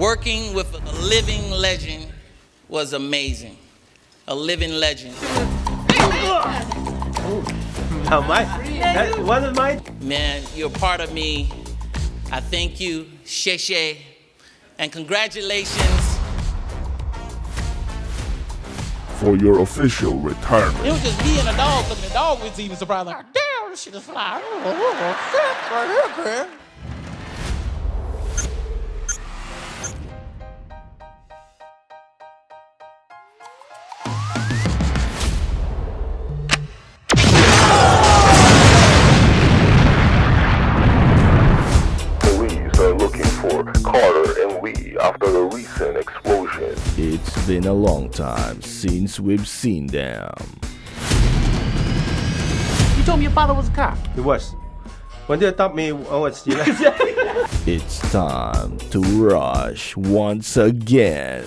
Working with a living legend was amazing. A living legend. Now, my, that wasn't mine. Man, you're part of me. I thank you, Sheshe, and congratulations. For your official retirement. It was just me and a dog, but the dog was even surprised, like, damn, this shit is fly. It's been a long time since we've seen them. You told me your father was a cop. He was. When they attacked me, I was still. it's time to rush once again.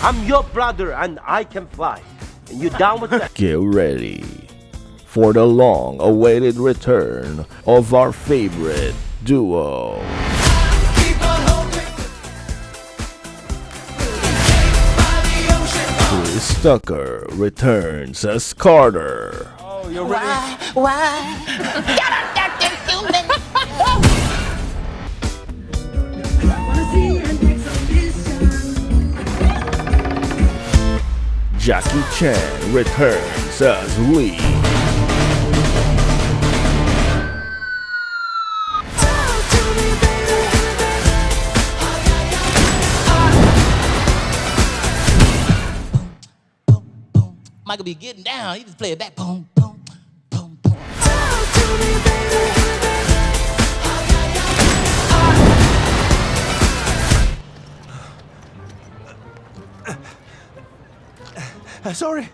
I'm your brother and I can fly. And you down with that? Get ready for the long awaited return of our favorite duo. Chris Tucker returns as Carter. Oh, you're ready? Why? Why? Get up there, human! Jackie Chan returns as Lee. Michael be getting down. He just play it back. Boom, boom, boom, boom. Talk to me, Uh, sorry.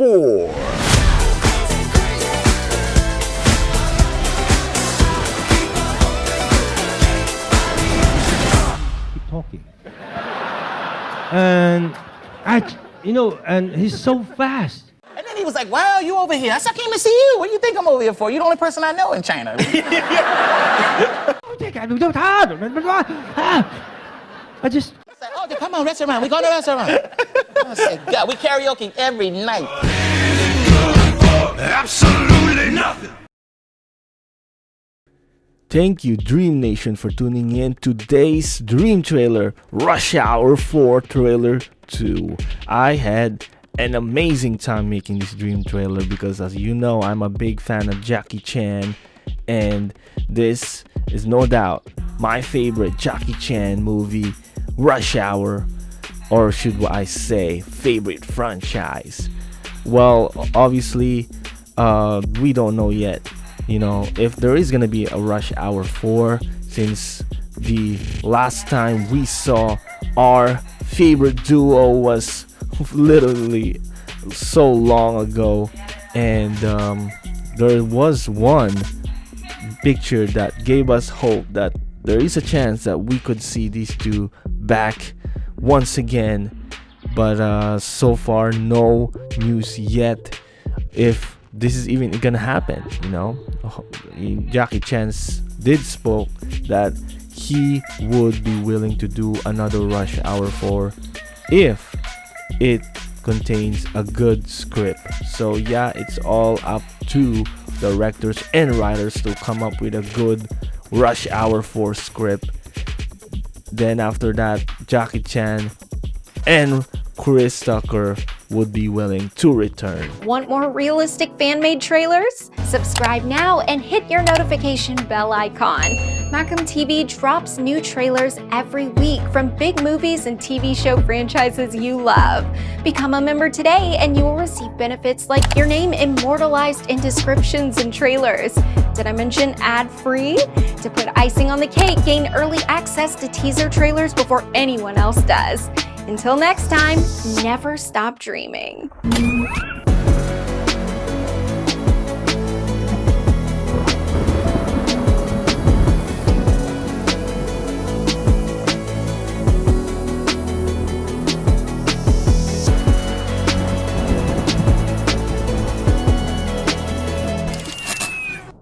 Hour 4. Keep talking. And I, you know, and he's so fast. And then he was like, "Wow, you over here?" I said, "I came to see you. What do you think I'm over here for? You're the only person I know in China." Ah. I just Oh, come on, restaurant. We go to restaurant. I said, God, we karaoke every night. Absolutely nothing. Thank you, Dream Nation, for tuning in today's Dream Trailer, Rush Hour 4 Trailer 2. I had an amazing time making this Dream Trailer because, as you know, I'm a big fan of Jackie Chan, and this is no doubt my favorite Jackie Chan movie rush hour or should I say favorite franchise? Well obviously uh, we don't know yet. You know if there is gonna be a rush hour 4 since the last time we saw our favorite duo was literally so long ago. And um, there was one picture that gave us hope that there is a chance that we could see these two back once again. But uh, so far no news yet if this is even gonna happen you know? Jackie Chan did spoke that he would be willing to do another rush hour 4 if it contains a good script. So yeah it's all up to directors and writers to come up with a good Rush Hour 4 script. Then after that, Jackie Chan and Chris Tucker would be willing to return. Want more realistic fan-made trailers? Subscribe now and hit your notification bell icon. Macam TV drops new trailers every week from big movies and TV show franchises you love. Become a member today and you will receive benefits like your name immortalized in descriptions and trailers. Did I mention ad-free? To put icing on the cake, gain early access to teaser trailers before anyone else does. Until next time, never stop dreaming.